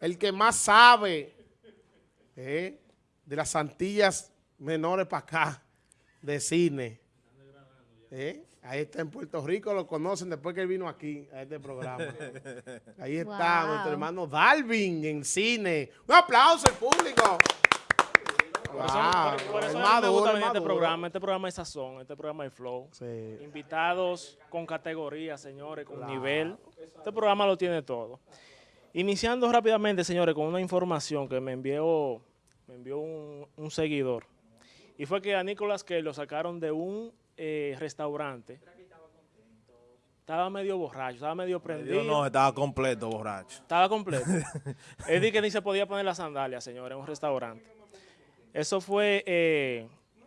el que más sabe eh, de las Antillas menores para acá, de cine. Eh, ahí está en Puerto Rico, lo conocen después que él vino aquí a este programa. Ahí está Wow. nuestro hermano Dalvin en cine. Un aplauso al público. Por eso, Wow, por- por eso a mí me maduro, gusta venir este programa. Este programa es sazón, este programa es flow. Sí. Invitados con categoría, señores, con nivel. Este programa lo tiene todo. Iniciando rápidamente, señores, con una información que me envió, me envió un, un seguidor. Y fue que a Nicolas Cage lo sacaron de un eh, restaurante. Estaba medio borracho, estaba medio prendido. No, estaba completo, borracho. Estaba completo. Él dijo que ni se podía poner las sandalias, señor, en un restaurante. Eso fue eh,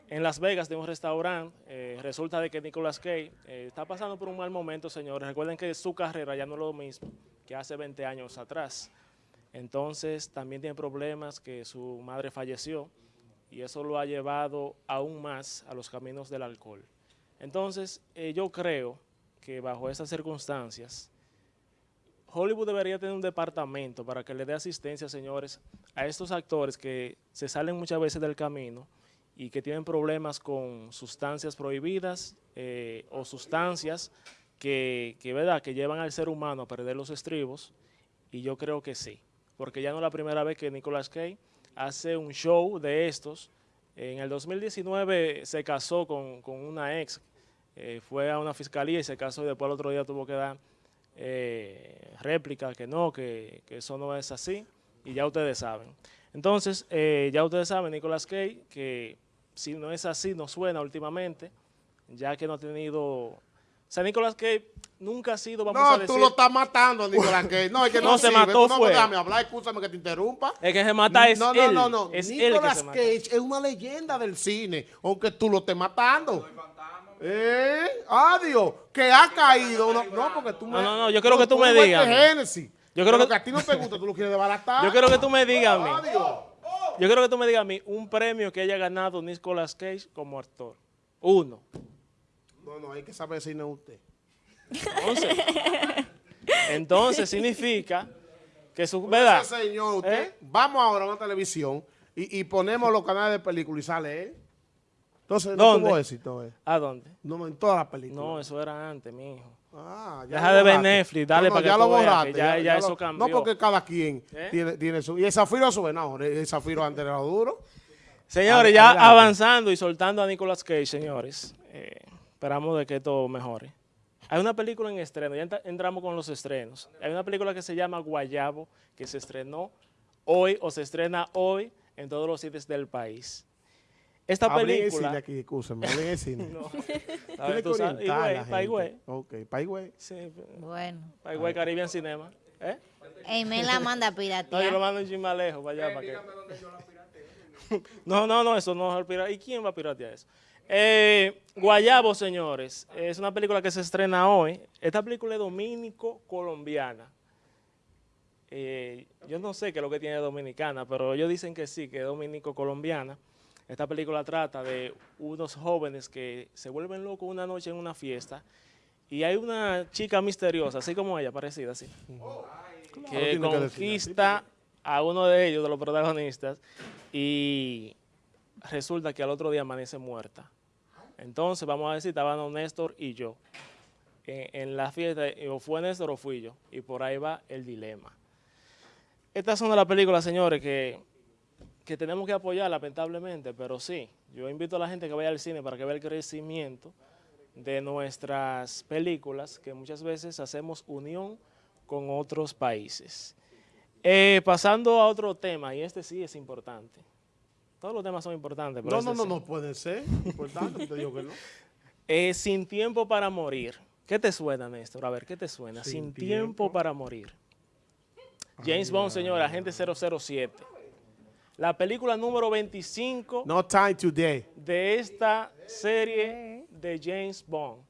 en Las Vegas de un restaurante. Eh, resulta de que Nicolas Cage está pasando por un mal momento, señores. Recuerden que su carrera ya no es lo mismo hace 20 años atrás. Entonces, también tiene problemas que su madre falleció y eso lo ha llevado aún más a los caminos del alcohol. Entonces, eh, yo creo que bajo esas circunstancias, Hollywood debería tener un departamento para que le dé asistencia, señores, a estos actores que se salen muchas veces del camino y que tienen problemas con sustancias prohibidas eh, o sustancias que, ¿verdad? que llevan al ser humano a perder los estribos. Y yo creo que sí, porque ya no es la primera vez que Nicolas Cage hace un show de estos. En el 2019 se casó con, con una ex, eh, fue a una fiscalía y se casó y después el otro día tuvo que dar eh, réplica, que no, que, que eso no es así, y ya ustedes saben. Entonces, eh, ya ustedes saben, Nicolas Cage, que si no es así, no suena últimamente, ya que no ha tenido... O sea, Nicolas Cage nunca ha sido, vamos a No, decir... tú lo estás matando, Nicolás Cage. No, es que no, No, se sirve. mató no fue. déjame hablar, escúchame que te interrumpa. El que se mata es no, no, él. no, no. Es él que Nicolas se mata. Cage es una leyenda del cine, aunque tú lo estés matando. ¿Eh? Adiós. Que ha caído. No, no, porque tú me. No, no, no, yo quiero que tú me digas. Génesis. Yo creo Pero que- a ti no te gusta, tú lo quieres desbaratar. Yo quiero que tú me digas a mí. Adiós. Yo quiero que tú me digas a mí un premio que haya ganado Nicolas Cage como actor. Uno. No, no, hay que saber si no es usted. Entonces, entonces significa que su... ¿Verdad? Ese señor, usted, ¿Eh? vamos ahora a una televisión y, y ponemos los canales de película y sale él. Entonces, no ¿Dónde? tuvo éxito. eh. ¿A dónde? No, en todas las películas. No, eso era antes, mi hijo. Ah, Deja lo de ver. Netflix, dale para que ya tú lo veas que borraste. ya- ya eso lo- cambió. No, porque cada quien ¿Eh? tiene, tiene su... Y el Zafiro sube, no, el Zafiro antes era duro. Señores, ya adelante. avanzando y soltando a Nicolas Cage, señores. eh, esperamos de que esto mejore. Hay una película en estreno, ya entra- entramos con los estrenos. Hay una película que se llama Guayabo, que se estrenó hoy o se estrena hoy en todos los sitios del país. Esta Hablen en película... cine aquí, escúchame, hablen en cine. No. Tiene que orientar a la Higüey, gente. pa' Higüey. Ok, pa' Higüey. Sí, Bueno. pa' Higüey, Caribbean Cinema. ¿Eh? Amen la manda a No, yo lo piratear. mando un lejos para allá. para que... no, no, no, eso no es el pirata. ¿Y quién va a piratear eso? Eh, Guayabo, señores, es una película que se estrena hoy. Esta película es dominico-colombiana. Eh, yo no sé qué es lo que tiene dominicana, pero ellos dicen que sí, que es dominico-colombiana. Esta película trata de unos jóvenes que se vuelven locos una noche en una fiesta y hay una chica misteriosa, así como ella, parecida así, que conquista a uno de ellos, de los protagonistas, y resulta que al otro día amanece muerta. Entonces, vamos a decir, estaban Néstor y yo en, la fiesta, y o fue Néstor o fui yo, y por ahí va el dilema. Estas son de las películas, señores, que, que tenemos que apoyar, lamentablemente, pero sí, yo invito a la gente que vaya al cine para que vea el crecimiento de nuestras películas, que muchas veces hacemos unión con otros países. Eh, pasando a otro tema, y este sí es importante. Todos los temas son importantes, pero No, no, no, sí. no pueden ser. Importante, te digo que no. Eh, Sin tiempo para morir. ¿Qué te suena, Néstor? A ver, ¿qué te suena? Sin, Sin tiempo. tiempo. para morir. James Bond, señor, agente 007. La película número 25 No time today. de esta serie de James Bond.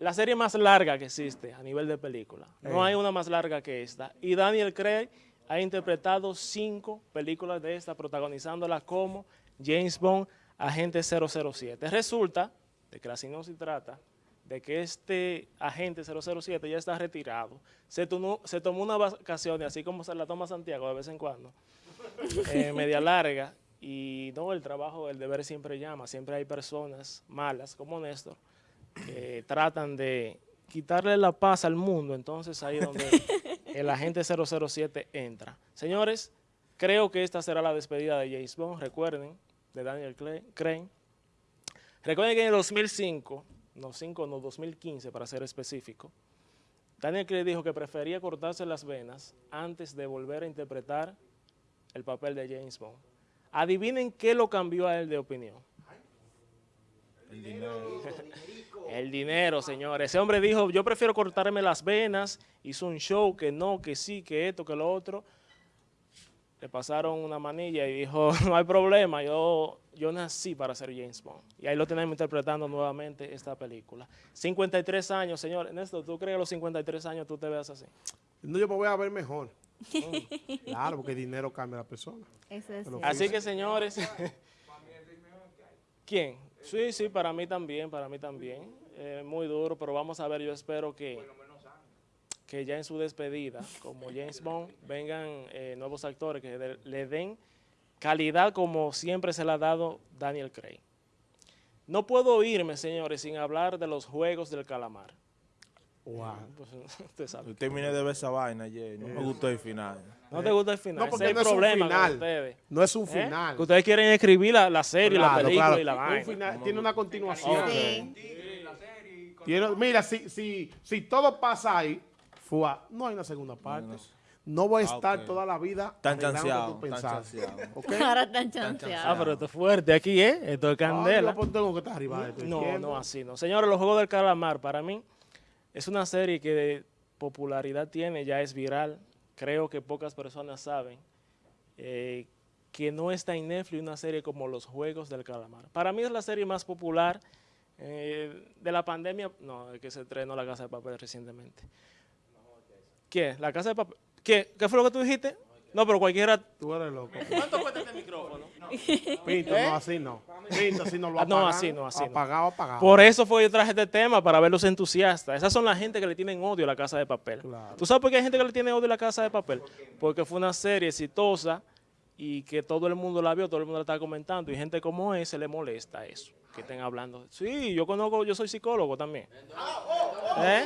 La serie más larga que existe a nivel de película. No Eh. hay una más larga que esta. Y Daniel Craig ha interpretado cinco películas de esta, protagonizándola como James Bond, agente 007. Resulta, de que la sinopsis trata, de que este agente 007 ya está retirado. Se tomó, se tomó una vacaciones, así como se la toma Santiago de vez en cuando, eh, media larga, y no, el trabajo, el deber siempre llama, siempre hay personas malas como Néstor que tratan de quitarle la paz al mundo, entonces ahí es donde el agente 007 entra. Señores, creo que esta será la despedida de James Bond, recuerden, de Daniel Crane. Recuerden que en el 2005, no 5, no 2015 para ser específico, Daniel Craig dijo que prefería cortarse las venas antes de volver a interpretar el papel de James Bond. Adivinen qué lo cambió a él de opinión. El dinero. El dinero, señores. Ese hombre dijo, yo prefiero cortarme las venas, hizo un show que no, que sí, que esto, que lo otro. Le pasaron una manilla y dijo, no hay problema, yo, yo nací para ser James Bond. Y ahí lo tenemos interpretando nuevamente esta película. 53 años, señores. Néstor, ¿tú crees que a los 53 años tú te veas así? No, yo me voy a ver mejor. claro, porque el dinero cambia a la persona. Eso es. Así que, señores... ¿Quién? Sí, sí, para mí también, para mí también. Eh, muy duro, pero vamos a ver, yo espero que, que ya en su despedida, como James Bond, vengan eh, nuevos actores que le den calidad como siempre se le ha dado Daniel Craig. No puedo irme, señores, sin hablar de los Juegos del Calamar. Wow. Pues, usted sabe. Yo terminé de ver esa vaina ayer. No me gustó el final. ¿No te gusta el final? No, porque Ese es no el es un problema con final. ustedes. No es un ¿Eh? final. Que ustedes quieren escribir la, la serie, la película claro. y la Un vaina. final- tiene una continuación. Sí. Tiene- mira, si, si, si todo pasa ahí, fua, no hay una segunda parte. No voy a Ah, estar toda la vida Tan chanceado, tu tan chanceado. Ahora están chanceados. Ah, pero esto es fuerte aquí, ¿eh? Esto es Ay, candela. yo pues tengo que estar arriba de esto, No, no, así no. Señores, Los Juegos del Calamar, para mí, es una serie que de popularidad tiene, ya es viral. Creo que pocas personas saben eh, que no está en Netflix una serie como Los Juegos del Calamar. Para mí es la serie más popular eh, de la pandemia. No, que se estrenó La Casa de Papel recientemente. ¿Qué? ¿La Casa de Papel? ¿Qué? ¿Qué fue lo que tú dijiste? Pero cualquiera... Tú eres loco. ¿Cuánto cuesta este micrófono? Pinto, no, así no. Pinto, así no lo Ah, no, apagan. así no, así no. Apagado, apagado. Por eso fue que yo traje este tema, para ver los entusiastas. Esas son la gente que le tienen odio a la Casa de Papel. Claro. ¿Tú sabes por qué hay gente que le tiene odio a la Casa de Papel? Porque fue una serie exitosa y que todo el mundo la vio, todo el mundo la está comentando y gente como ese le molesta eso, que estén hablando. Sí, yo conozco, yo soy psicólogo también. ¿Eh?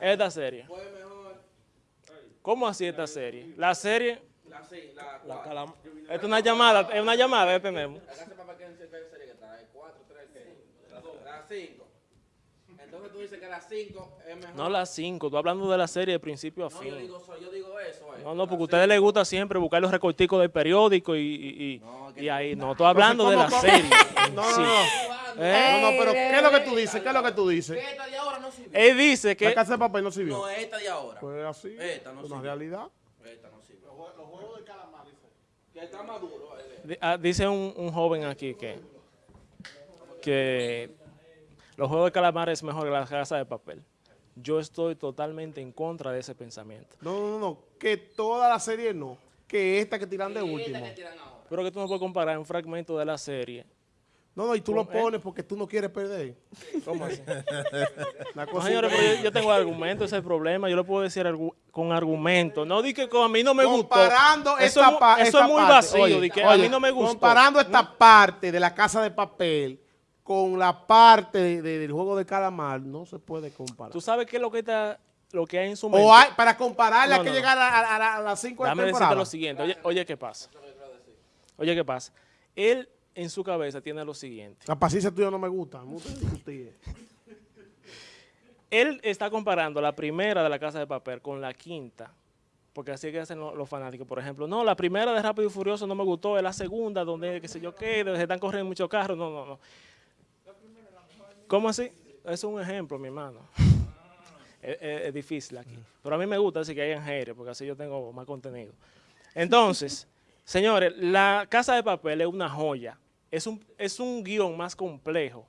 Esta serie. ¿Cómo así esta serie? La serie... La calam- Esta es una llamada, es una llamada que tenemos. La casa de papá que en serie que está, es 4, 3, 5. Las 5. Entonces tú dices que las 5 es mejor. No las cinco, tú hablando de la serie de principio a No, yo fin. digo, so- yo digo eso. eh. No, no, porque a ustedes les gusta siempre buscar los recorticos del periódico y, y, y- No, y ahí. No, estoy hablando de la ¿cómo- serie. No, no, Sí. no. ¿Eh? No, no, pero ¿qué es lo que tú dices? ¿Qué es lo que tú dices? No sirvió. Él dice que... La casa de papel no sirvió. No, esta de ahora. Pues así. Esta no una sirvió. realidad. Esta no sirve. Los juegos de calamar, dice. Que está maduro. eh. ah, dice un, un joven aquí que, que los juegos de calamar es mejor que la casa de papel. Yo estoy totalmente en contra de ese pensamiento. No, no, no, no. Que toda la serie no. Que esta que tiran de último. Esta que tiran ahora. Pero que tú no puedes comparar un fragmento de la serie. No, no, y tú lo pones porque tú no quieres perder. ¿Cómo así? La No, señores, pero yo, yo tengo argumentos, ese es el problema. Yo lo puedo decir argu- con argumentos. No di que con- a mí no me gustó. comparando eso esta, Eso esta es muy parte, vacío, oye, di que a mí no me gustó. Comparando esta parte de la casa de papel con la parte de- de- del juego de calamar, no se puede comparar. ¿Tú sabes qué es lo que, está, lo que hay en su mente? O hay, para compararla No, hay que no, llegar a, a- a- a las 5 de decirte temporada. lo siguiente. Oye, oye, ¿qué pasa? Oye, ¿qué pasa? Él en su cabeza tiene lo siguiente. La paciencia tuya no me gusta. Él está comparando la primera de la Casa de Papel con la quinta. Porque así es que hacen lo- los, fanáticos. Por ejemplo, no, la primera de Rápido y Furioso no me gustó, es la segunda, donde qué sé yo qué, donde se están corriendo muchos carros. No, no, no. ¿Cómo así? Es un ejemplo, mi hermano. es, es- es difícil aquí. Pero a mí me gusta así que hayan haters, porque así yo tengo más contenido. Entonces, señores, la Casa de Papel es una joya. Es un, es un guion más complejo.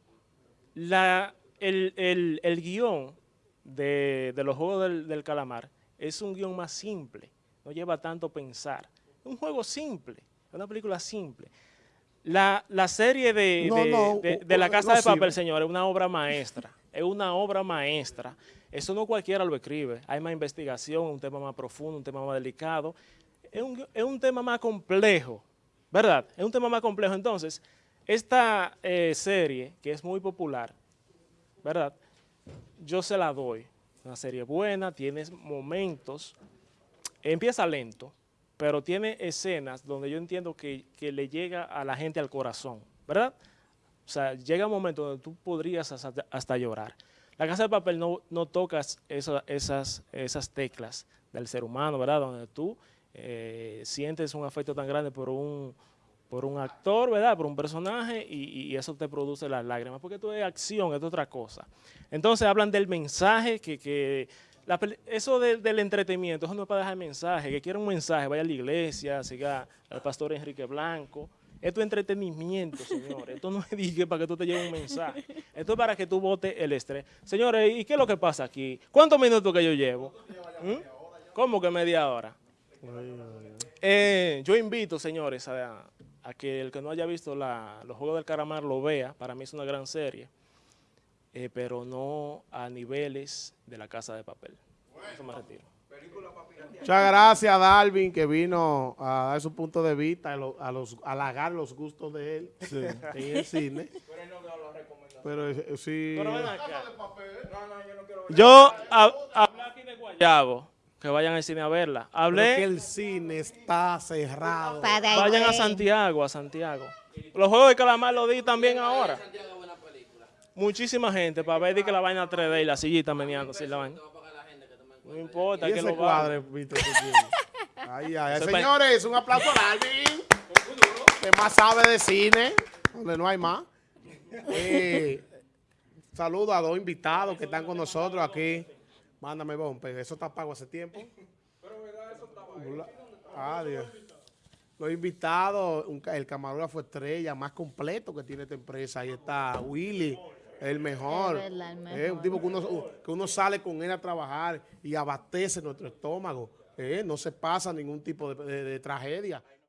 La, el, el- el guion de, de los Juegos del, del Calamar es un guion más simple. No lleva tanto pensar. Es un juego simple. Es una película simple. La, la serie de, No, de- no, de- u- de La Casa no de Papel, señor, es una obra maestra. Es una obra maestra. Eso no cualquiera lo escribe. Hay más investigación, un tema más profundo, un tema más delicado. Es un, es un tema más complejo, ¿verdad? Es un tema más complejo. Entonces, esta eh, serie, que es muy popular, ¿verdad? Yo se la doy. Una serie buena, tiene momentos empieza lento, pero tiene escenas donde yo entiendo que, que le llega a la gente al corazón, ¿verdad? O sea, llega un momento donde tú podrías hasta, hasta llorar. La Casa de Papel no, no tocas esa- esas, esas teclas del ser humano, ¿verdad? Donde tú eh, sientes un afecto tan grande por un, por un actor, ¿verdad? Por un personaje y, eso te produce las lágrimas, porque esto es acción, esto es otra cosa. Entonces hablan del mensaje que, que eso de- del entretenimiento, eso no es para dejar mensaje, que quiera un mensaje, vaya a la iglesia, siga al pastor Enrique Blanco. Esto es entretenimiento, señores. Esto no es dije para que tú te lleves un mensaje. Esto es para que tú botes el estrés. Señores, ¿y qué es lo que pasa aquí? ¿Cuántos minutos que yo llevo? ¿Mm? ¿Cómo que media hora? Eh, yo invito, señores, a, a que el que no haya visto la- los Juegos del Caramar lo vea. Para mí es una gran serie, eh, pero no a niveles de la Casa de Papel. Eso me retiro. Muchas gracias a Darwin que vino a dar su punto de vista, a, lo- a los, a halagar los gustos de él en el cine. Pero eh, sí. Pero ven acá. Yo ha- hablé aquí de Guayabo, que vayan al cine a verla. Pero que Hablé, el cine está cerrado. Para vayan a. Santiago, a Santiago. Los Juegos de Calamar lo di también ahora. Muchísima gente para ver que la vaina 3D y la sillita meneando, así la vaina. No importa, Y que lo tienes. Ay, ay, Señores, un aplauso a Darwin. Que más sabe de cine, donde no hay más. Eh, saludo a dos invitados que están con nosotros aquí. Mándame, bombe, eso está pago hace tiempo. Ah, Dios. Los invitados, un el camarógrafo estrella más completo que tiene esta empresa. Ahí está Willy, el mejor. Es verdad, el Eh, un mejor. tipo que uno, que uno sale con él a trabajar y abastece nuestro estómago. Eh, no se pasa ningún tipo de- de- de tragedia.